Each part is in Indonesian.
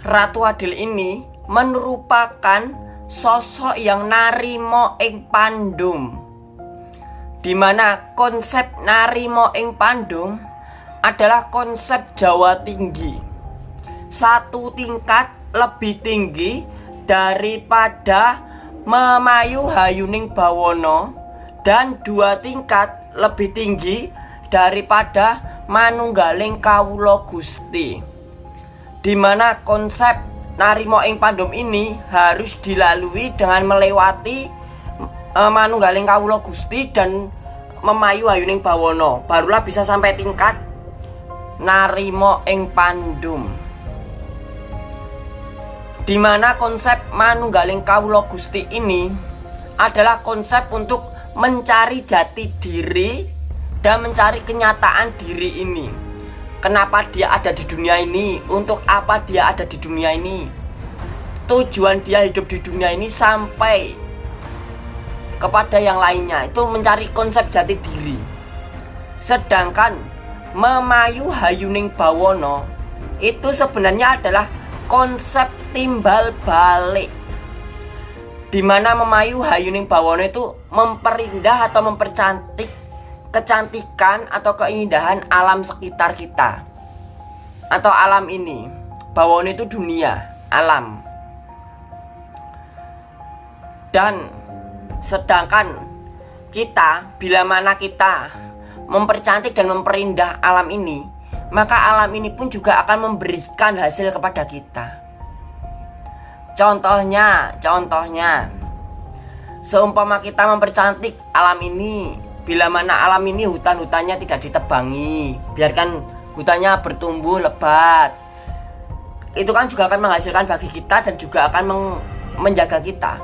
Ratu Adil ini merupakan sosok yang narimo ing pandum. Di mana konsep narimo ing pandum adalah konsep Jawa tinggi. Satu tingkat lebih tinggi daripada memayu hayuning bawono dan dua tingkat lebih tinggi daripada manunggaling kawulo gusti di mana konsep Narimo ing Pandom ini harus dilalui dengan melewati uh, manunggaling kawula Gusti dan memayu ayuning bawono barulah bisa sampai tingkat narimo ing pandum. Di mana konsep manunggaling kawula Gusti ini adalah konsep untuk mencari jati diri dan mencari kenyataan diri ini Kenapa dia ada di dunia ini? Untuk apa dia ada di dunia ini? Tujuan dia hidup di dunia ini sampai kepada yang lainnya itu mencari konsep jati diri. Sedangkan memayu hayuning bawono itu sebenarnya adalah konsep timbal balik di mana memayu hayuning bawono itu memperindah atau mempercantik kecantikan atau keindahan alam sekitar kita. Atau alam ini bawon itu dunia alam. Dan sedangkan kita bila mana kita mempercantik dan memperindah alam ini maka alam ini pun juga akan memberikan hasil kepada kita. Contohnya contohnya seumpama kita mempercantik alam ini Bila mana alam ini hutan-hutannya tidak ditebangi Biarkan hutannya bertumbuh lebat. Itu kan juga akan menghasilkan bagi kita dan juga akan menjaga kita.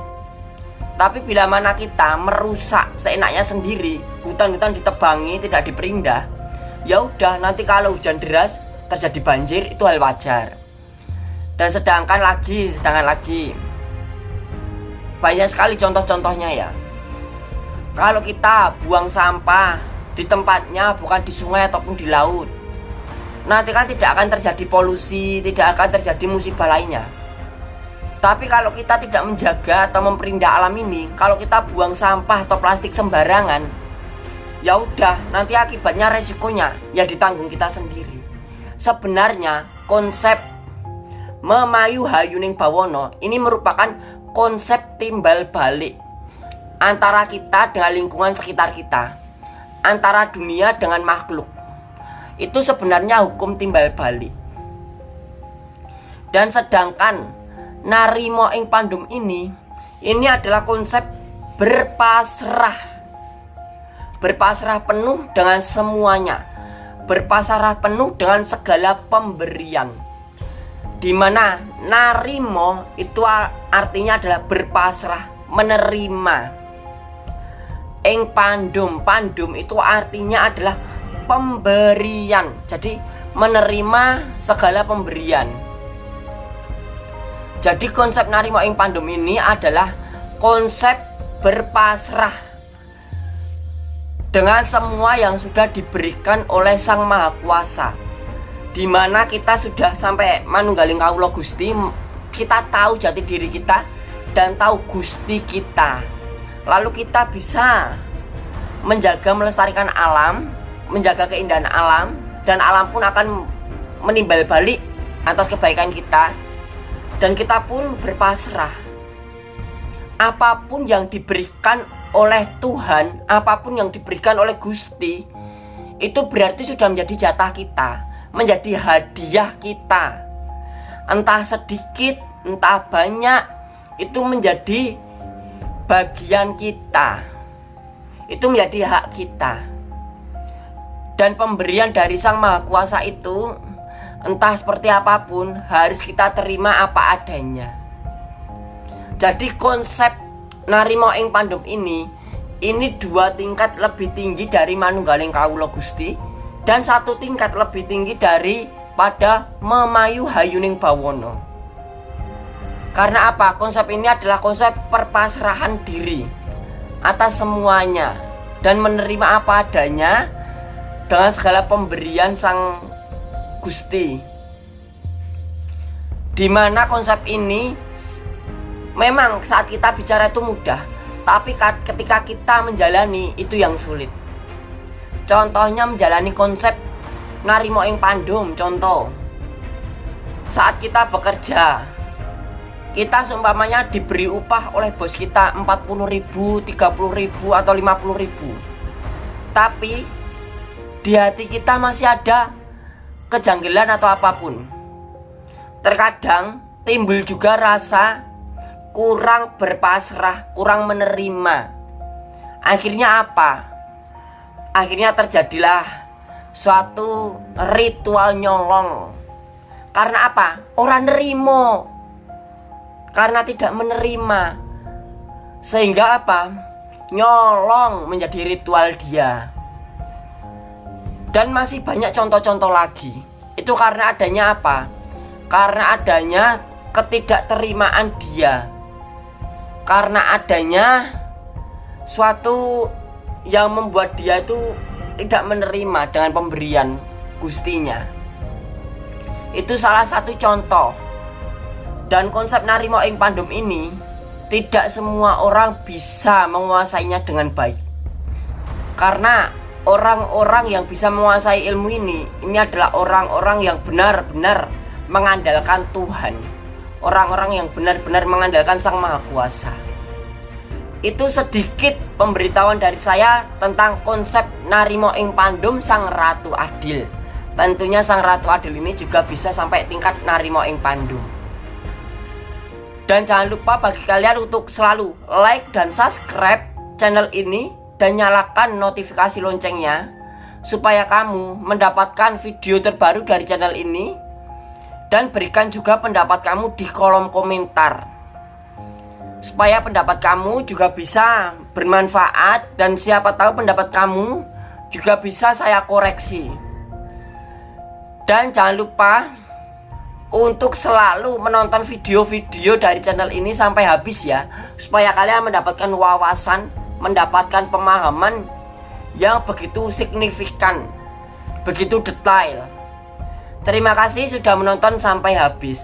Tapi bila mana kita merusak seenaknya sendiri Hutan-hutan ditebangi, tidak diperindah Ya udah nanti kalau hujan deras terjadi banjir itu hal wajar. Dan sedangkan lagi, sedangkan lagi Banyak sekali contoh-contohnya ya kalau kita buang sampah di tempatnya bukan di sungai ataupun di laut Nanti kan tidak akan terjadi polusi Tidak akan terjadi musibah lainnya. Tapi kalau kita tidak menjaga atau memperindah alam ini Kalau kita buang sampah atau plastik sembarangan Ya udah nanti akibatnya resikonya Ya ditanggung kita sendiri. Sebenarnya konsep Memayu Hayuning Bawono Ini merupakan konsep timbal balik antara kita dengan lingkungan sekitar kita, antara dunia dengan makhluk. Itu sebenarnya hukum timbal balik. Dan sedangkan narimo ing pandum ini, ini adalah konsep berpasrah. Berpasrah penuh dengan semuanya. Berpasrah penuh dengan segala pemberian. Di mana narimo itu artinya adalah berpasrah, menerima ing pandum. Pandum itu artinya adalah pemberian. Jadi menerima segala pemberian. Jadi konsep narimo ing pandum ini adalah konsep berpasrah dengan semua yang sudah diberikan oleh Sang Maha Kuasa. Di mana kita sudah sampai manunggaling kaulo Gusti kita tahu jati diri kita dan tahu Gusti kita lalu kita bisa menjaga melestarikan alam menjaga keindahan alam dan alam pun akan menimbal balik atas kebaikan kita. Dan kita pun berpasrah. Apa pun yang diberikan oleh Tuhan apa pun yang diberikan oleh Gusti itu berarti sudah menjadi jatah kita menjadi hadiah kita. Entah sedikit entah banyak itu menjadi bagian kita. Itu menjadi hak kita. Dan pemberian dari Sang Maha Kuasa itu entah seperti apa pun harus kita terima apa adanya. Jadi konsep narimo ing pandum ini ini dua tingkat lebih tinggi dari manunggaling kawulo gusti dan satu tingkat lebih tinggi dari pada memayu hayuning bawono karena apa? Konsep ini adalah konsep perpasrahan diri atas semuanya dan menerima apa adanya dengan segala pemberian Sang Gusti. di mana konsep ini memang saat kita bicara itu mudah tapi ketika kita menjalani itu yang sulit contohnya menjalani konsep narimo ing pandum contoh saat kita bekerja kita seumpamanya diberi upah oleh bos kita 40 ribu, 30 ribu, atau 50 ribu. Tapi di hati kita masih ada kejanggalan atau apa pun. Terkadang timbul juga rasa kurang berpasrah, kurang menerima. Akhirnya apa? akhirnya terjadilah suatu ritual nyolong. Karena apa? orang nerimo karena tidak menerima. Sehingga apa? nyolong menjadi ritual dia. Dan masih banyak contoh-contoh lagi. Itu karena adanya apa? karena adanya ketidakterimaan dia. Karena adanya suatu yang membuat dia itu tidak menerima dengan pemberian gustinya. Itu salah satu contoh dan konsep narimo ing pandum ini tidak semua orang bisa menguasainya dengan baik karena orang-orang yang bisa menguasai ilmu ini ini adalah orang-orang yang benar-benar mengandalkan Tuhan orang-orang yang benar-benar mengandalkan Sang Maha Kuasa itu sedikit pemberitahuan dari saya tentang konsep Narimo Ing Pandum Sang Ratu Adil. Tentunya Sang Ratu Adil ini juga bisa sampai tingkat Narimo Ing Pandum. Dan jangan lupa bagi kalian untuk selalu like dan subscribe channel ini dan nyalakan notifikasi loncengnya supaya kamu mendapatkan video terbaru dari channel ini dan berikan juga pendapat kamu di kolom komentar. Supaya pendapat kamu juga bisa bermanfaat dan siapa tahu pendapat kamu juga bisa saya koreksi. Dan jangan lupa untuk selalu menonton video-video dari channel ini sampai habis ya. Supaya kalian mendapatkan wawasan mendapatkan pemahaman yang begitu signifikan begitu detail. Terima kasih sudah menonton sampai habis